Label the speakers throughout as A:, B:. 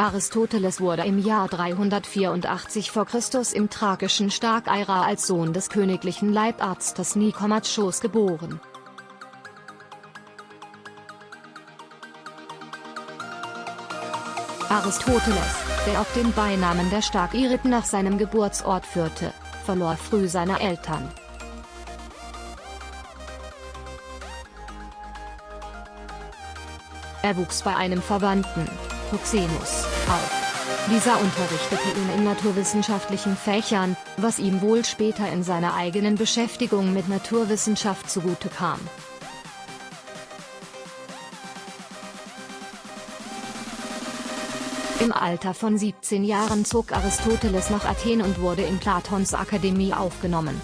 A: Aristoteles wurde im Jahr 384 v. Chr. im thrakischen Starkeira als Sohn des königlichen Leibarztes Nikomachos geboren. Aristoteles, der auch den Beinamen der Starkirit nach seinem Geburtsort führte, verlor früh seine Eltern. Er wuchs bei einem Verwandten, Proxenus, auf. Dieser unterrichtete ihn in naturwissenschaftlichen Fächern, was ihm wohl später in seiner eigenen Beschäftigung mit Naturwissenschaft zugute kam. Im Alter von 17 Jahren zog Aristoteles nach Athen und wurde in Platons Akademie aufgenommen.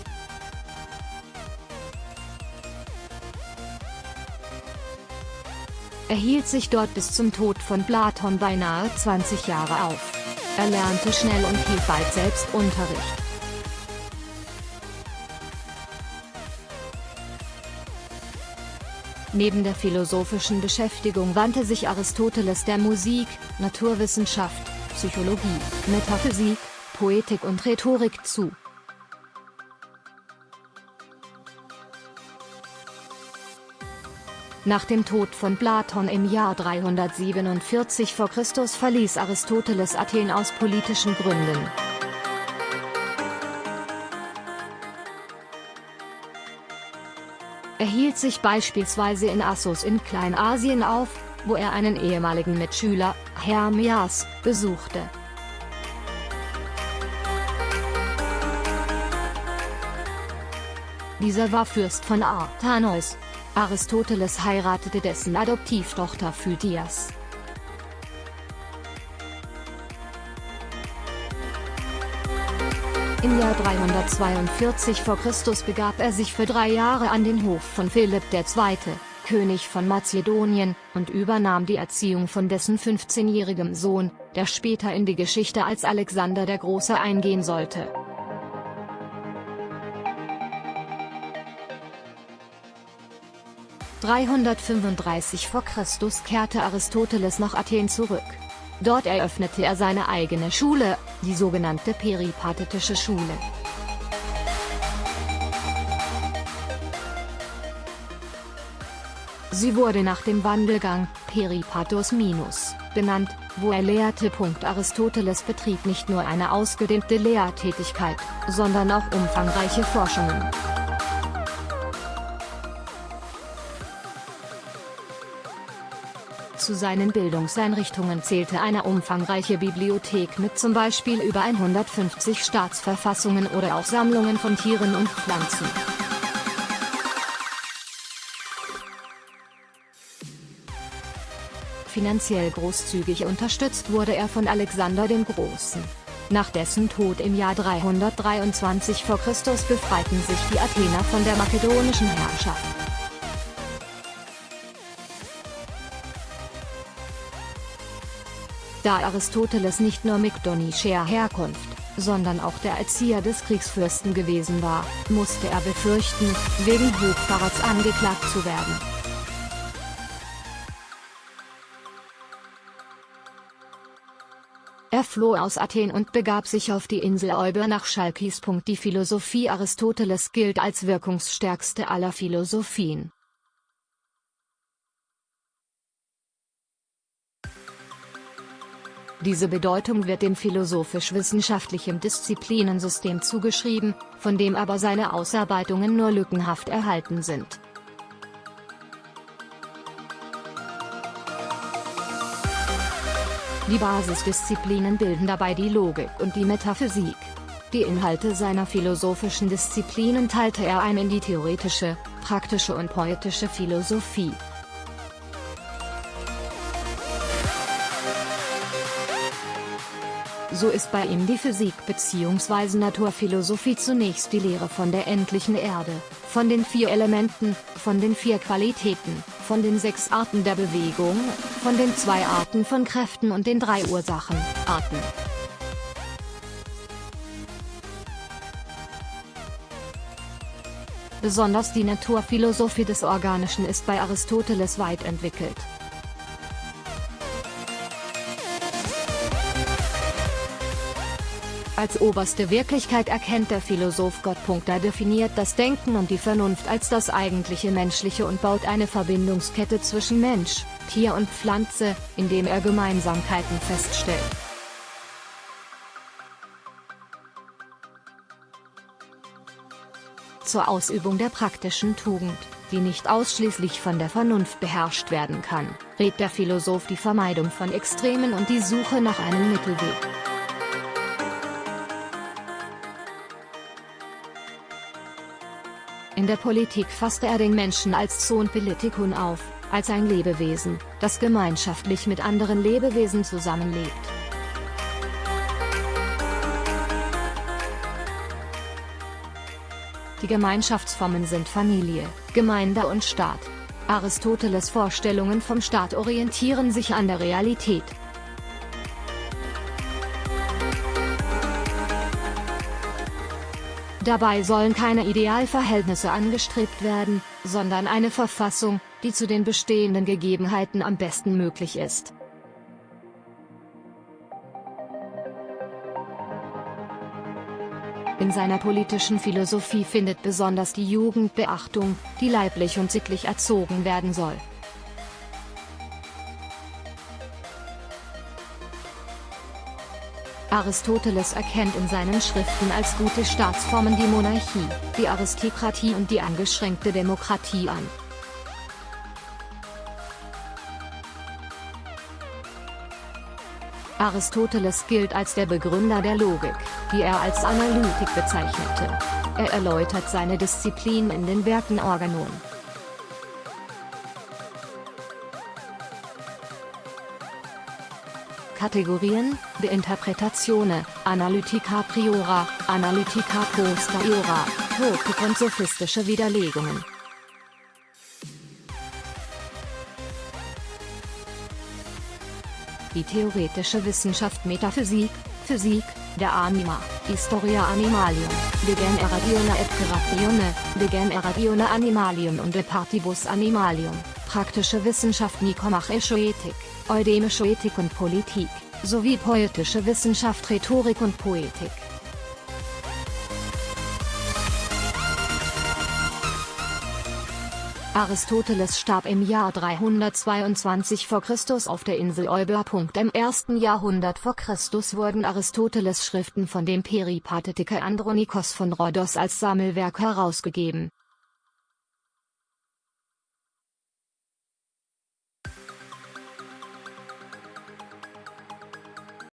A: Er hielt sich dort bis zum Tod von Platon beinahe 20 Jahre auf. Er lernte schnell und hielt bald selbst Unterricht. Neben der philosophischen Beschäftigung wandte sich Aristoteles der Musik, Naturwissenschaft, Psychologie, Metaphysik, Poetik und Rhetorik zu. Nach dem Tod von Platon im Jahr 347 v. Chr. verließ Aristoteles Athen aus politischen Gründen. Er hielt sich beispielsweise in Assos in Kleinasien auf, wo er einen ehemaligen Mitschüler, Hermias, besuchte. Dieser war Fürst von Artanos, Aristoteles heiratete dessen Adoptivtochter Phydias. Im Jahr 342 v. Chr. begab er sich für drei Jahre an den Hof von Philipp II., König von Mazedonien, und übernahm die Erziehung von dessen 15-jährigem Sohn, der später in die Geschichte als Alexander der Große eingehen sollte. 335 v. Chr. kehrte Aristoteles nach Athen zurück. Dort eröffnete er seine eigene Schule, die sogenannte Peripatetische Schule. Sie wurde nach dem Wandelgang, Peripatos minus, benannt, wo er lehrte. Aristoteles betrieb nicht nur eine ausgedehnte Lehrtätigkeit, sondern auch umfangreiche Forschungen. Zu seinen Bildungseinrichtungen zählte eine umfangreiche Bibliothek mit zum Beispiel über 150 Staatsverfassungen oder auch Sammlungen von Tieren und Pflanzen. Finanziell großzügig unterstützt wurde er von Alexander dem Großen. Nach dessen Tod im Jahr 323 v. Chr. befreiten sich die Athener von der makedonischen Herrschaft. Da Aristoteles nicht nur mykdonischer Herkunft, sondern auch der Erzieher des Kriegsfürsten gewesen war, musste er befürchten, wegen Hochverrats angeklagt zu werden. Er floh aus Athen und begab sich auf die Insel Euber nach Chalkis. Die Philosophie Aristoteles gilt als wirkungsstärkste aller Philosophien. Diese Bedeutung wird dem philosophisch-wissenschaftlichen Disziplinensystem zugeschrieben, von dem aber seine Ausarbeitungen nur lückenhaft erhalten sind. Die Basisdisziplinen bilden dabei die Logik und die Metaphysik. Die Inhalte seiner philosophischen Disziplinen teilte er ein in die theoretische, praktische und poetische Philosophie. So ist bei ihm die Physik bzw. Naturphilosophie zunächst die Lehre von der endlichen Erde, von den vier Elementen, von den vier Qualitäten, von den sechs Arten der Bewegung, von den zwei Arten von Kräften und den drei Ursachen, Arten. Besonders die Naturphilosophie des Organischen ist bei Aristoteles weit entwickelt. Als oberste Wirklichkeit erkennt der Philosoph Gott. Er definiert das Denken und die Vernunft als das eigentliche Menschliche und baut eine Verbindungskette zwischen Mensch, Tier und Pflanze, indem er Gemeinsamkeiten feststellt. Zur Ausübung der praktischen Tugend, die nicht ausschließlich von der Vernunft beherrscht werden kann, rät der Philosoph die Vermeidung von Extremen und die Suche nach einem Mittelweg. In der Politik fasste er den Menschen als Zoon Politikun auf, als ein Lebewesen, das gemeinschaftlich mit anderen Lebewesen zusammenlebt. Die Gemeinschaftsformen sind Familie, Gemeinde und Staat. Aristoteles Vorstellungen vom Staat orientieren sich an der Realität, Dabei sollen keine Idealverhältnisse angestrebt werden, sondern eine Verfassung, die zu den bestehenden Gegebenheiten am besten möglich ist. In seiner politischen Philosophie findet besonders die Jugend Beachtung, die leiblich und sittlich erzogen werden soll. Aristoteles erkennt in seinen Schriften als gute Staatsformen die Monarchie, die Aristokratie und die angeschränkte Demokratie an. Aristoteles gilt als der Begründer der Logik, die er als Analytik bezeichnete. Er erläutert seine Disziplin in den Werken Organon. Kategorien, de Interpretazione, Analytica priora, Analytica posteriora, Kritik und sophistische Widerlegungen. Die theoretische Wissenschaft Metaphysik, Physik, der Anima, Historia Animalium, de Generatione et Creatione, de Generatione Animalium und de Partibus Animalium, praktische Wissenschaft Nikomachische Ethik, eudemische Ethik und Politik, sowie poetische Wissenschaft Rhetorik und Poetik. Aristoteles starb im Jahr 322 v. Chr. auf der Insel Euboea. Im ersten Jahrhundert v. Chr. wurden Aristoteles Schriften von dem Peripatetiker Andronikos von Rhodos als Sammelwerk herausgegeben